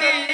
W